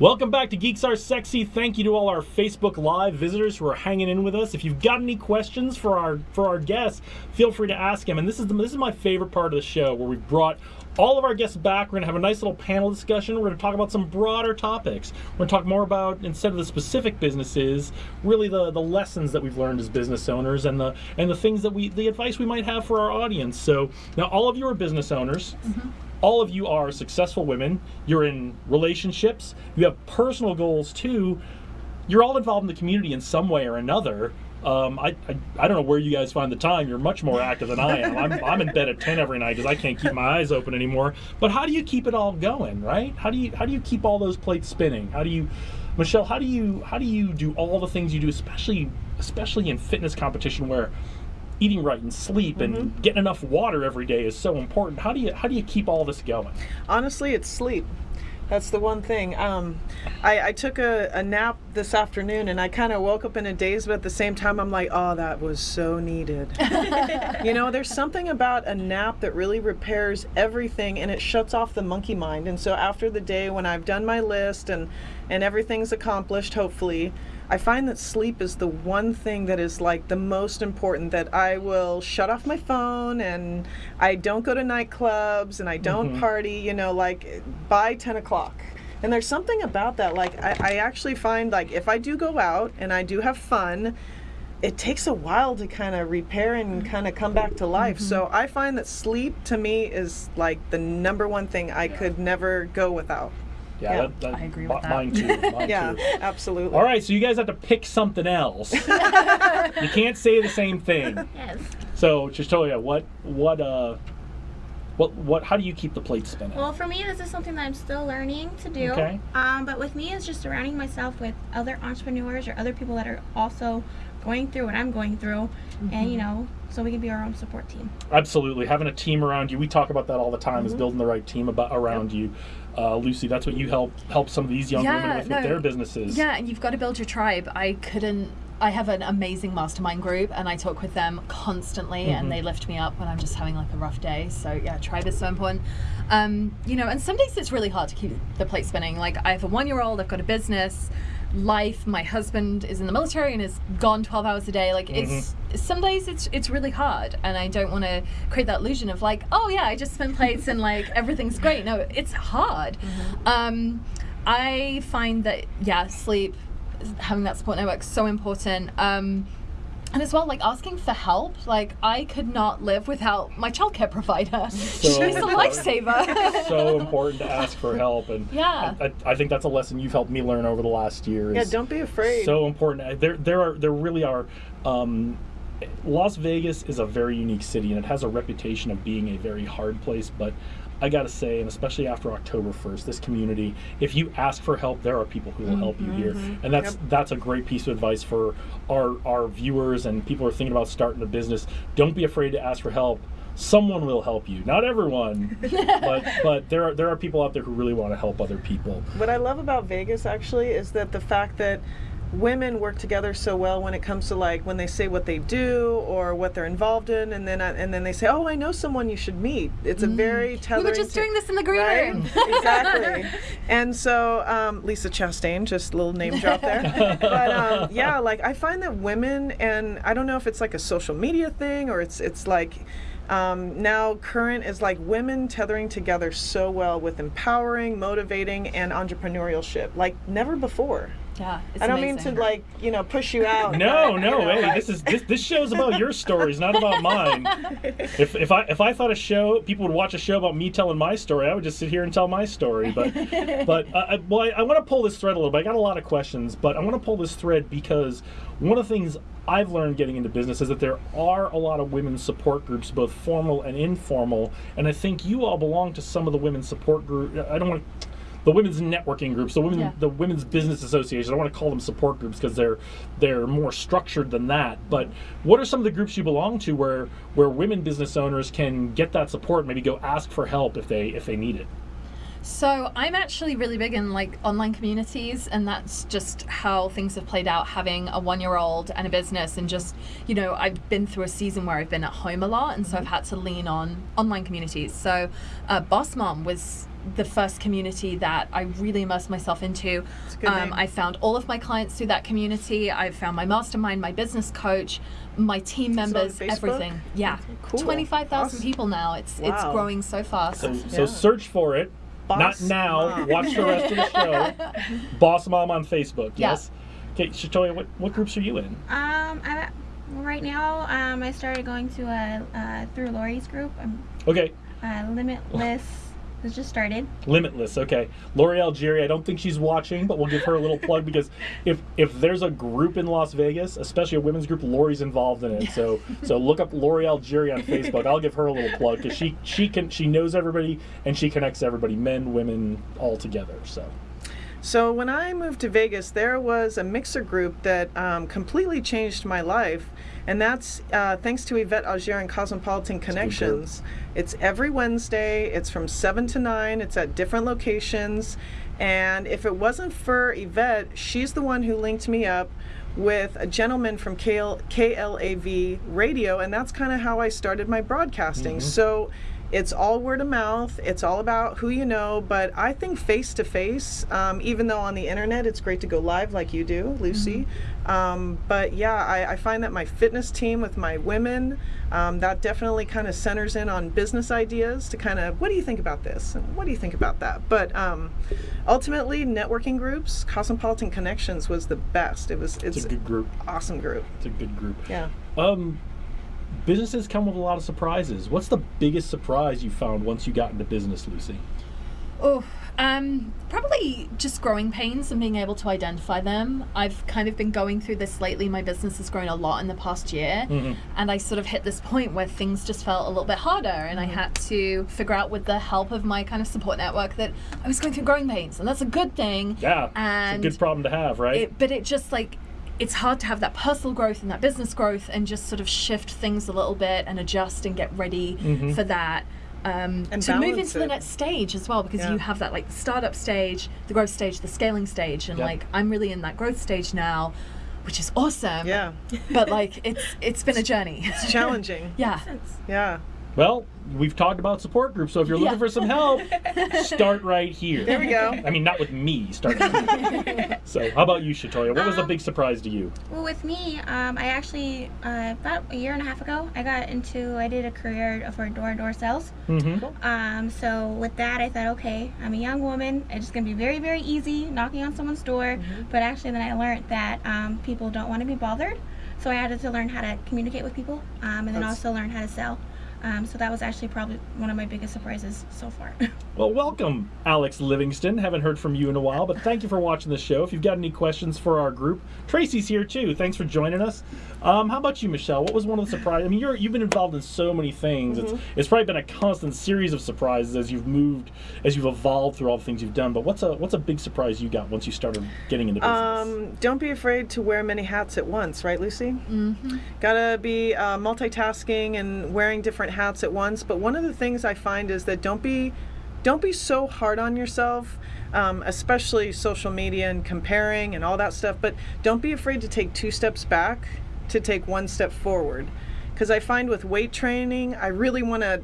Welcome back to Geeks Are Sexy. Thank you to all our Facebook Live visitors who are hanging in with us. If you've got any questions for our for our guests, feel free to ask them. And this is the, this is my favorite part of the show where we've brought all of our guests back. We're going to have a nice little panel discussion. We're going to talk about some broader topics. We're going to talk more about instead of the specific businesses, really the the lessons that we've learned as business owners and the and the things that we the advice we might have for our audience. So now all of you are business owners. Mm-hmm all of you are successful women. You're in relationships. You have personal goals too. You're all involved in the community in some way or another. Um, I, I, I, don't know where you guys find the time. You're much more active than I am. I'm, I'm in bed at 10 every night because I can't keep my eyes open anymore. But how do you keep it all going, right? How do you how do you keep all those plates spinning? How do you, Michelle? How do you how do you do all the things you do, especially especially in fitness competition where eating right and sleep mm-hmm. and getting enough water every day is so important. How do you how do you keep all this going? Honestly, it's sleep. That's the one thing. Um, I, I, took a, a, nap this afternoon and I kind of woke up in a daze, but at the same time, I'm like, oh, that was so needed. you know, there's something about a nap that really repairs everything and it shuts off the monkey mind. And so after the day, when I've done my list and, and everything's accomplished, hopefully, I find that sleep is the one thing that is like the most important that I will shut off my phone and I don't go to nightclubs and I don't mm-hmm. party, you know, like by 10 o'clock. And there's something about that. Like, I, I actually find like if I do go out and I do have fun, it takes a while to kind of repair and kind of come back to life. Mm-hmm. So I find that sleep to me is like the number one thing I could never go without. Yeah, yeah that, that, I agree with that. Mine too. Mine yeah, too. absolutely. All right, so you guys have to pick something else. you can't say the same thing. Yes. So, Shatoya, what what uh what what how do you keep the plate spinning? Well, for me, this is something that I'm still learning to do. Okay. Um, but with me, it's just surrounding myself with other entrepreneurs or other people that are also going through what I'm going through, mm-hmm. and you know, so we can be our own support team. Absolutely, having a team around you. We talk about that all the time. Mm-hmm. Is building the right team about around yep. you. Uh, Lucy, that's what you help help some of these young yeah, women with, no, with their businesses. Yeah, and you've got to build your tribe. I couldn't I have an amazing mastermind group and I talk with them constantly mm-hmm. and they lift me up when I'm just having like a rough day. So yeah, tribe is so important. Um, you know, and some days it's really hard to keep the plate spinning. Like I have a one year old, I've got a business, life. My husband is in the military and is gone 12 hours a day. Like mm-hmm. it's some days it's it's really hard, and I don't want to create that illusion of like, oh yeah, I just spin plates and like everything's great. No, it's hard. Mm-hmm. Um, I find that yeah, sleep, having that support network so important. Um, and as well, like asking for help. Like I could not live without my childcare provider. So She's a lifesaver. so important to ask for help, and yeah, I, I, think that's a lesson you've helped me learn over the last year. yeah, don't be afraid. So important. There, there are, there really are. Um, Las Vegas is a very unique city, and it has a reputation of being a very hard place, but I gotta say, and especially after October 1st, this community, if you ask for help, there are people who will help you here. Mm-hmm. And that's yep. that's a great piece of advice for our, our viewers and people who are thinking about starting a business. Don't be afraid to ask for help. Someone will help you. Not everyone, but but there are there are people out there who really want to help other people. What I love about Vegas actually is that the fact that women work together so well when it comes to like when they say what they do or what they're involved in, and then and then they say, "Oh, I know someone you should meet." It's a very mm. We were just doing this in the green right? room. exactly. And so um, Lisa Chastain, just a little name drop there. but um, yeah, like I find that women, and I don't know if it's like a social media thing or it's it's like. Um, now current is like women tethering together so well with empowering motivating and entrepreneurship like never before yeah, I don't amazing. mean to like you know push you out. No, no, hey, like... this is this this show's about your stories, not about mine. If if I if I thought a show people would watch a show about me telling my story, I would just sit here and tell my story. But but uh, I, well, I, I want to pull this thread a little bit. I got a lot of questions, but I want to pull this thread because one of the things I've learned getting into business is that there are a lot of women's support groups, both formal and informal, and I think you all belong to some of the women's support group. I don't want to the women's networking groups, the women, yeah. the women's business association. I want to call them support groups because they're they're more structured than that. But what are some of the groups you belong to where where women business owners can get that support? Maybe go ask for help if they if they need it. So I'm actually really big in like online communities, and that's just how things have played out. Having a one-year-old and a business, and just you know, I've been through a season where I've been at home a lot, and so I've had to lean on online communities. So, uh, Boss Mom was the first community that I really immersed myself into. Um, I found all of my clients through that community. I found my mastermind, my business coach, my team members, everything. Yeah, cool. twenty-five thousand awesome. people now. It's wow. it's growing so fast. So, yeah. so search for it. Boss Not now. Mom. Watch the rest of the show. Boss Mom on Facebook. Yes. Okay, Shatoya, what, what groups are you in? Um, I'm right now. Um, I started going to a uh, through Lori's group. I'm, okay. Uh, Limitless has just started. Limitless, okay. Lori Algieri, I don't think she's watching, but we'll give her a little plug because if if there's a group in Las Vegas, especially a women's group, Lori's involved in it. So so look up Lori Algieri on Facebook. I'll give her a little plug because she she can she knows everybody and she connects everybody, men, women, all together. So. So when I moved to Vegas, there was a mixer group that um, completely changed my life, and that's uh, thanks to Yvette Auger and Cosmopolitan Connections. It's every Wednesday. It's from seven to nine. It's at different locations, and if it wasn't for Yvette, she's the one who linked me up with a gentleman from KL, KLAV radio, and that's kind of how I started my broadcasting. Mm-hmm. So it's all word of mouth. It's all about who you know. But I think face to face, even though on the internet it's great to go live like you do, Lucy. Mm-hmm. Um, but yeah, I, I, find that my fitness team with my women, um, that definitely kind of centers in on business ideas to kind of, what do you think about this? And what do you think about that? But um, ultimately, networking groups, Cosmopolitan Connections was the best. It was, it's, it's a good group. Awesome group. It's a good group. Yeah. Um, businesses come with a lot of surprises. What's the biggest surprise you found once you got into business, Lucy? Oh, um, probably just growing pains and being able to identify them. I've kind of been going through this lately. My business has grown a lot in the past year, mm-hmm. and I sort of hit this point where things just felt a little bit harder, and I mm-hmm. had to figure out with the help of my kind of support network that I was going through growing pains, and that's a good thing. Yeah, and it's a good problem to have, right? It, but it just like it's hard to have that personal growth and that business growth and just sort of shift things a little bit and adjust and get ready mm-hmm. for that. Um, to move into it. the next stage as well because yeah. you have that like startup stage, the growth stage, the scaling stage, and yep. like I'm really in that growth stage now, which is awesome. Yeah. but like it's it's been a journey. It's challenging. yeah. Yeah. Well, we've talked about support groups, so if you're looking yeah. for some help, start right here. There we go. I mean, not with me, start so, how about you, Shatoya? What was um, big surprise to you? Well, with me, um, I actually, uh, about a year and a half ago, I got into, I did a career for door-to-door sales. Mm-hmm. Um, so with that, I thought, okay, I'm a young woman. It's just going to be very, very easy knocking on someone's door. Mm-hmm. But actually, then I learned that um, people don't want to be bothered. So I had to learn how to communicate with people um, and then That's... also learn how to sell. Um, so that was actually probably one of my biggest surprises so far. well, welcome, Alex Livingston. Haven't heard from you in a while, but thank you for watching the show. If you've got any questions for our group, Tracy's here too. Thanks for joining us. Um, how about you, Michelle? What was one of the surprises? I mean, you're, you've been involved in so many things. Mm-hmm. It's, it's probably been a constant series of surprises as you've moved, as you've evolved through all the things you've done. But what's a what's a big surprise you got once you started getting into business? Um, don't be afraid to wear many hats at once, right, Lucy? Mm-hmm. Gotta be uh, multitasking and wearing different hats at once. But one of the things I find is that don't be don't be so hard on yourself. Um, especially social media and comparing and all that stuff. But don't be afraid to take two steps back to take one step forward. Because I find with weight training, I really want to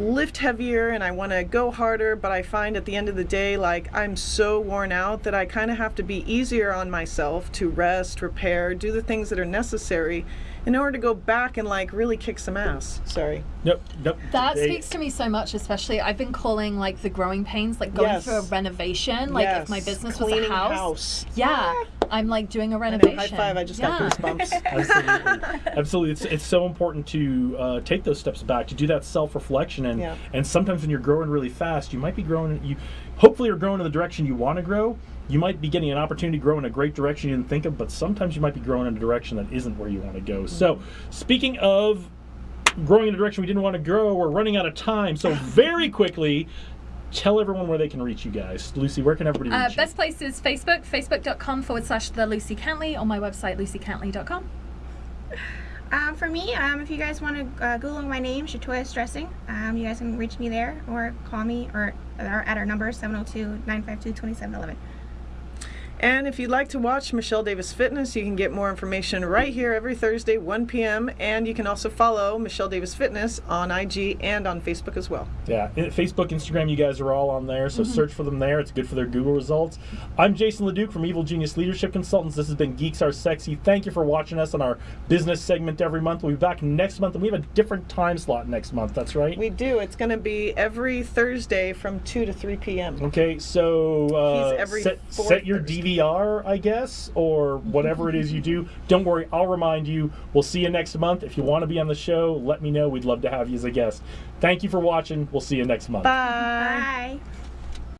lift heavier and I want to go harder, but I find at the end of the day, like I'm so worn out that I kind of have to be easier on myself to rest, repair, do the things that are necessary in order to go back and like really kick some ass. Sorry. Nope. Nope. That they, speaks to me so much, especially I've been calling like the growing pains, like going yes. through a renovation. Like yes. if my business Cleaning was a house. house. Yeah. Ah. I'm like doing a renovation. High five! I just yeah. got goosebumps. Absolutely, absolutely. It's, it's so important to uh, take those steps back to do that self reflection and yeah. and sometimes when you're growing really fast, you might be growing. You hopefully you're growing in the direction you want to grow, you might be getting an opportunity to grow in a great direction you didn't think of, but sometimes you might be growing in a direction that isn't where you want to go. So, speaking of growing in a direction we didn't want to grow, we're running out of time. So, very quickly, tell everyone where they can reach you guys. Lucy, where can everybody uh, reach uh, you? Best place is Facebook, facebook.com forward slash the Lucy Cantley, on my website, lucycantley.com. Um, for me, um, if you guys want to uh, Google my name, Shatoya Dressing, um, you guys can reach me there or call me or, or at our number 702-952-2711. And if you'd like to watch Michelle Davis Fitness, you can get more information right here every Thursday, 1 p.m. And you can also follow Michelle Davis Fitness on IG and on Facebook as well. Yeah, Facebook, Instagram, you guys are all on there, so mm-hmm. search for them there. It's good for their Google results. I'm Jason LeDuc from Evil Genius Leadership Consultants. This has been Geeks Are Sexy. Thank you for watching us on our business segment every month. We'll be back next month, and we have a different time slot next month. That's right. We do. It's going to be every Thursday from 2 to 3 p.m. Okay, so uh, set, set your Thursday. DVR, I guess, or whatever it is you do. Don't worry, I'll remind you. We'll see you next month. If you want to be on the show, let me know. We'd love to have you as a guest. Thank you for watching. We'll see you next month. Bye. Bye.